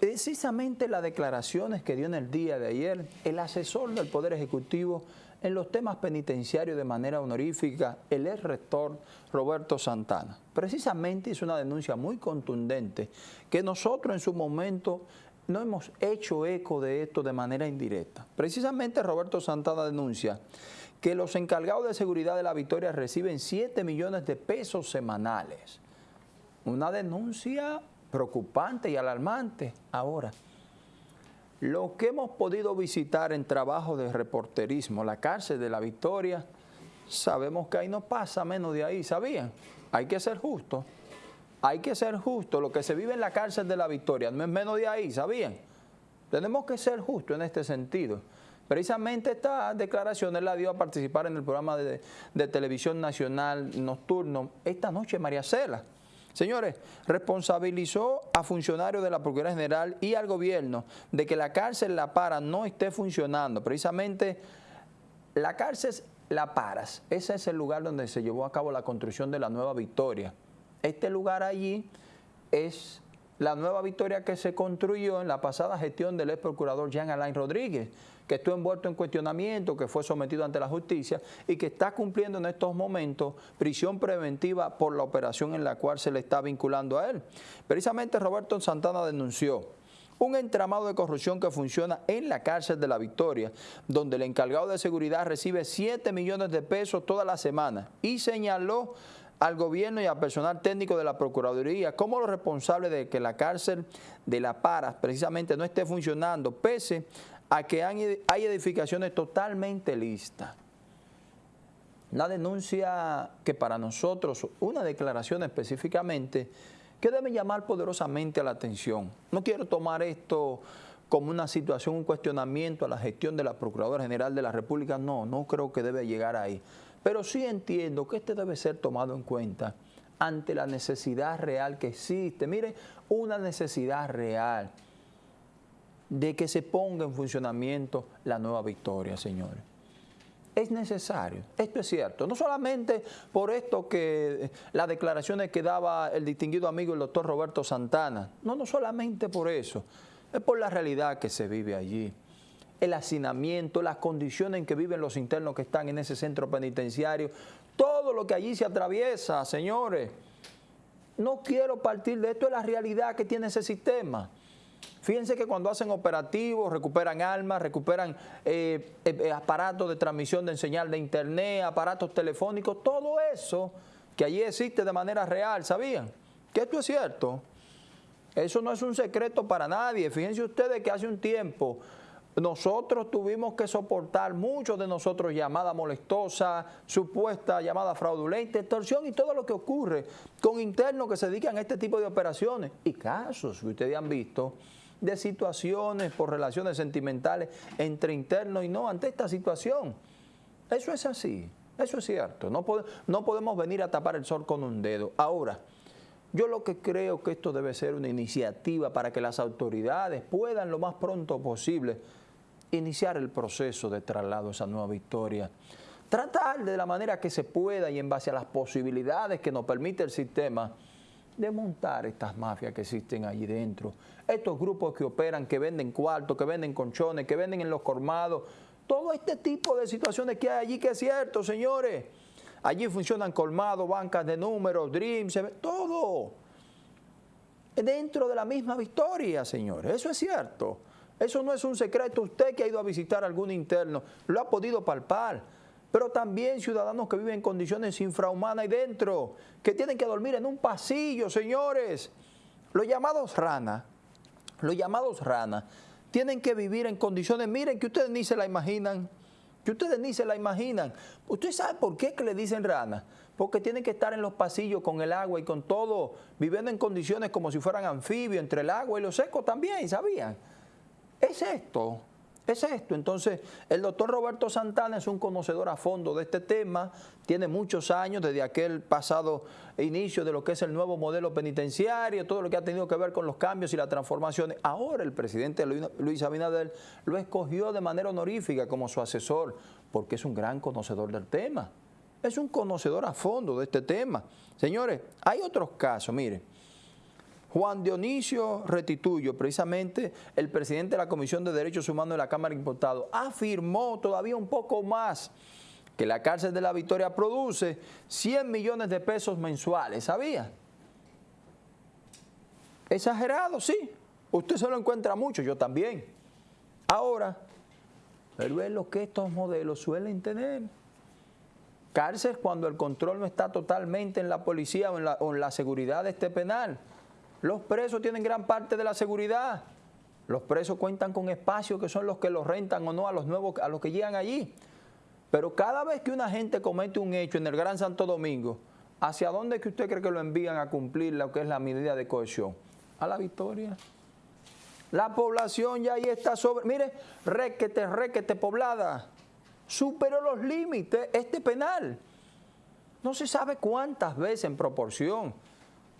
precisamente las declaraciones que dio en el día de ayer el asesor del Poder Ejecutivo en los temas penitenciarios de manera honorífica, el ex rector Roberto Santana. Precisamente hizo una denuncia muy contundente que nosotros en su momento no hemos hecho eco de esto de manera indirecta. Precisamente Roberto Santana denuncia que los encargados de seguridad de la Victoria reciben 7 millones de pesos semanales. Una denuncia preocupante y alarmante. Ahora, lo que hemos podido visitar en trabajo de reporterismo, la cárcel de la Victoria, sabemos que ahí no pasa menos de ahí, ¿sabían? Hay que ser justo, hay que ser justo. Lo que se vive en la cárcel de la Victoria no es menos de ahí, ¿sabían? Tenemos que ser justos en este sentido. Precisamente esta declaración él la dio a participar en el programa de, de televisión nacional nocturno esta noche María Cela. Señores, responsabilizó a funcionarios de la Procuraduría General y al gobierno de que la cárcel La Para no esté funcionando. Precisamente la cárcel La Paras, ese es el lugar donde se llevó a cabo la construcción de la Nueva Victoria. Este lugar allí es la Nueva Victoria que se construyó en la pasada gestión del ex procurador Jean Alain Rodríguez que estuvo envuelto en cuestionamiento, que fue sometido ante la justicia y que está cumpliendo en estos momentos prisión preventiva por la operación en la cual se le está vinculando a él. Precisamente Roberto Santana denunció un entramado de corrupción que funciona en la cárcel de la Victoria, donde el encargado de seguridad recibe 7 millones de pesos toda la semana y señaló al gobierno y al personal técnico de la Procuraduría como los responsables de que la cárcel de La Paras precisamente no esté funcionando, pese a que hay edificaciones totalmente listas. Una denuncia que para nosotros, una declaración específicamente, que debe llamar poderosamente la atención. No quiero tomar esto como una situación, un cuestionamiento a la gestión de la Procuradora General de la República, no, no creo que debe llegar ahí. Pero sí entiendo que este debe ser tomado en cuenta ante la necesidad real que existe. Mire, una necesidad real de que se ponga en funcionamiento la nueva victoria, señores. Es necesario, esto es cierto, no solamente por esto que las declaraciones que daba el distinguido amigo el doctor Roberto Santana, no, no solamente por eso, es por la realidad que se vive allí, el hacinamiento, las condiciones en que viven los internos que están en ese centro penitenciario, todo lo que allí se atraviesa, señores. No quiero partir de esto, es la realidad que tiene ese sistema. Fíjense que cuando hacen operativos, recuperan armas, recuperan eh, eh, eh, aparatos de transmisión de señal de internet, aparatos telefónicos, todo eso que allí existe de manera real, ¿sabían? Que esto es cierto. Eso no es un secreto para nadie. Fíjense ustedes que hace un tiempo nosotros tuvimos que soportar, muchos de nosotros, llamada molestosa, supuesta llamada fraudulenta, extorsión y todo lo que ocurre con internos que se dedican a este tipo de operaciones. Y casos que ustedes han visto de situaciones por relaciones sentimentales entre internos y no ante esta situación. Eso es así, eso es cierto. No, no podemos venir a tapar el sol con un dedo. Ahora, yo lo que creo que esto debe ser una iniciativa para que las autoridades puedan lo más pronto posible iniciar el proceso de traslado a esa nueva victoria. Tratar de la manera que se pueda y en base a las posibilidades que nos permite el sistema, de montar estas mafias que existen allí dentro. Estos grupos que operan, que venden cuartos, que venden conchones, que venden en los colmados. Todo este tipo de situaciones que hay allí que es cierto, señores. Allí funcionan colmados, bancas de números, dreams, todo. Dentro de la misma victoria, señores. Eso es cierto. Eso no es un secreto. Usted que ha ido a visitar algún interno lo ha podido palpar. Pero también ciudadanos que viven en condiciones infrahumanas ahí dentro, que tienen que dormir en un pasillo, señores. Los llamados ranas, los llamados ranas, tienen que vivir en condiciones, miren, que ustedes ni se la imaginan, que ustedes ni se la imaginan. ¿Usted sabe por qué que le dicen ranas? Porque tienen que estar en los pasillos con el agua y con todo, viviendo en condiciones como si fueran anfibios, entre el agua y los secos también, ¿sabían? Es esto, es esto. Entonces, el doctor Roberto Santana es un conocedor a fondo de este tema, tiene muchos años desde aquel pasado inicio de lo que es el nuevo modelo penitenciario, todo lo que ha tenido que ver con los cambios y las transformaciones. Ahora el presidente Luis Abinader lo escogió de manera honorífica como su asesor, porque es un gran conocedor del tema. Es un conocedor a fondo de este tema. Señores, hay otros casos, mire. Juan Dionisio Retituyo, precisamente el presidente de la Comisión de Derechos Humanos de la Cámara de Diputados, afirmó todavía un poco más que la cárcel de la Victoria produce 100 millones de pesos mensuales, ¿sabía? Exagerado, sí. Usted se lo encuentra mucho, yo también. Ahora, pero es lo que estos modelos suelen tener. Cárcel cuando el control no está totalmente en la policía o en la, o en la seguridad de este penal. Los presos tienen gran parte de la seguridad. Los presos cuentan con espacios que son los que los rentan o no a los nuevos, a los que llegan allí. Pero cada vez que una gente comete un hecho en el Gran Santo Domingo, ¿hacia dónde es que usted cree que lo envían a cumplir lo que es la medida de cohesión? A la victoria. La población ya ahí está sobre... Mire, requete, requete poblada. Superó los límites este penal. No se sabe cuántas veces en proporción.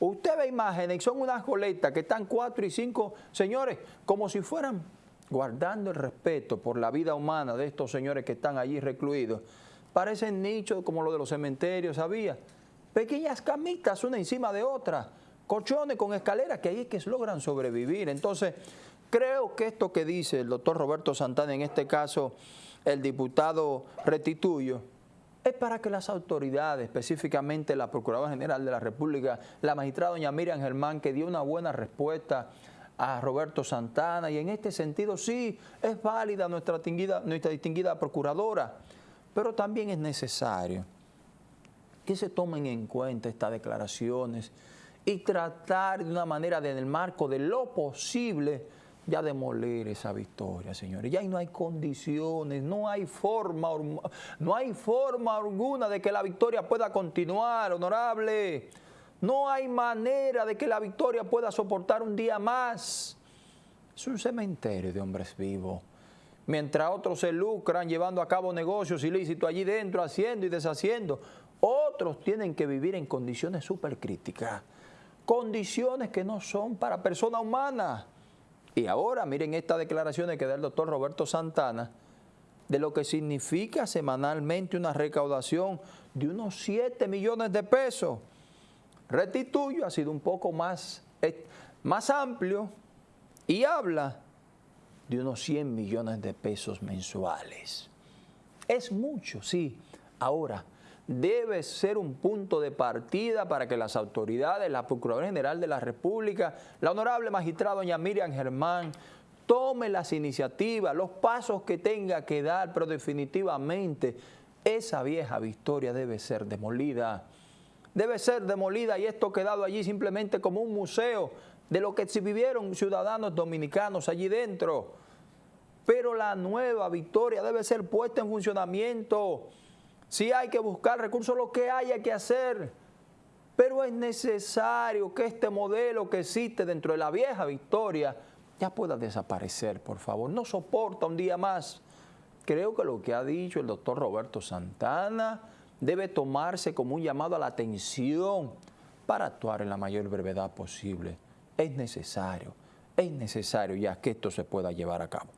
Usted ve imágenes y son unas goletas que están cuatro y cinco señores, como si fueran guardando el respeto por la vida humana de estos señores que están allí recluidos. Parecen nichos como los de los cementerios, ¿sabía? Pequeñas camitas una encima de otra, colchones con escaleras que ahí es que logran sobrevivir. Entonces, creo que esto que dice el doctor Roberto Santana, en este caso el diputado Retituyo, es para que las autoridades, específicamente la Procuradora General de la República, la magistrada doña Miriam Germán, que dio una buena respuesta a Roberto Santana, y en este sentido sí, es válida nuestra distinguida, nuestra distinguida Procuradora, pero también es necesario que se tomen en cuenta estas declaraciones y tratar de una manera, en el marco de lo posible, ya demoler esa victoria, señores. Ya no hay condiciones, no hay forma, no hay forma alguna de que la victoria pueda continuar, honorable. No hay manera de que la victoria pueda soportar un día más. Es un cementerio de hombres vivos. Mientras otros se lucran llevando a cabo negocios ilícitos allí dentro, haciendo y deshaciendo, otros tienen que vivir en condiciones súper críticas. Condiciones que no son para personas humanas. Y ahora miren estas declaraciones que da el doctor Roberto Santana de lo que significa semanalmente una recaudación de unos 7 millones de pesos. Retituyo ha sido un poco más, eh, más amplio y habla de unos 100 millones de pesos mensuales. Es mucho, sí. Ahora, debe ser un punto de partida para que las autoridades, la Procuraduría General de la República, la honorable magistrada doña Miriam Germán, tome las iniciativas, los pasos que tenga que dar, pero definitivamente esa vieja victoria debe ser demolida. Debe ser demolida y esto quedado allí simplemente como un museo de lo que vivieron ciudadanos dominicanos allí dentro. Pero la nueva victoria debe ser puesta en funcionamiento si hay que buscar recursos, lo que haya que hacer. Pero es necesario que este modelo que existe dentro de la vieja Victoria ya pueda desaparecer, por favor. No soporta un día más. Creo que lo que ha dicho el doctor Roberto Santana debe tomarse como un llamado a la atención para actuar en la mayor brevedad posible. Es necesario, es necesario ya que esto se pueda llevar a cabo.